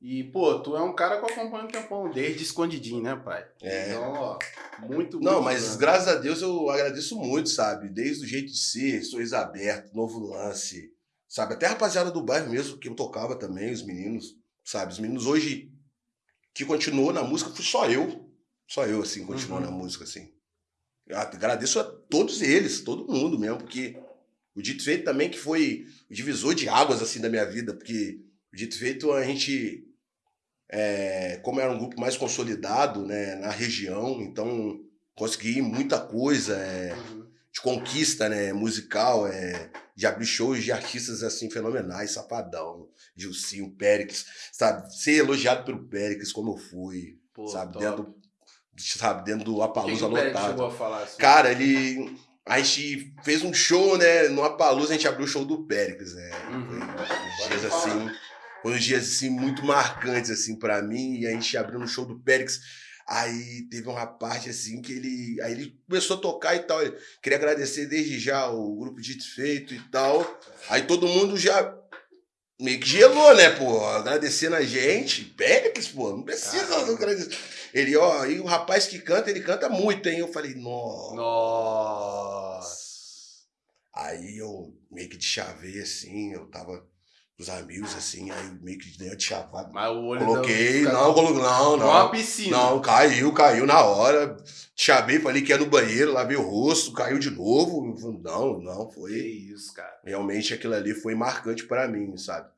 E, pô, tu é um cara que eu acompanho um tempão, desde escondidinho, né, pai? É. Então, ó, muito, Não, muito mas grande. graças a Deus eu agradeço muito, sabe? Desde o jeito de ser, sorriso aberto, novo lance, sabe? Até a rapaziada do bairro mesmo, que eu tocava também, os meninos, sabe? Os meninos hoje que continuou na música, fui só eu. Só eu, assim, continuou Uhum. na música, assim. Eu agradeço a todos eles, todo mundo mesmo, porque o Dito Feito também que foi o divisor de águas, assim, da minha vida, porque o Dito Feito a gente, é, como era um grupo mais consolidado, né, na região, então consegui muita coisa, é, Uhum. de conquista, né, musical, é, de abrir shows de artistas assim fenomenais, Safadão, Gilcinho, Péricles, sabe, ser elogiado pelo Péricles como eu fui, Pô, sabe, top. dentro, sabe, dentro do Apalusa lotado. chegou a falar assim? Cara, ele a gente fez um show, né, no Apalusa a gente abriu o show do Péricles, né, Uhum. dias assim, foi uns dias assim muito marcantes assim para mim, e a gente abriu no show do Péricles Aí teve uma parte assim que ele. Aí ele começou a tocar e tal. Ele, queria agradecer desde já o grupo Dito Feito e tal. Aí todo mundo já meio que gelou, né, pô? Agradecendo a gente. Péricles, pô, não precisa Caramba. agradecer. Ele, ó, e o rapaz que canta, ele canta muito, hein? Eu falei, nossa. Nossa. Aí eu meio que de chavei assim, eu tava os amigos assim, aí meio que dei uma de chavada. Mas o olho Coloquei, da... não, coloquei, não, uma não. piscina. Não, caiu, caiu na hora. Chavei, falei que ia no banheiro, lavei o rosto, caiu de novo. Não, não, Que foi. isso, cara. Realmente aquilo ali foi marcante pra mim, sabe?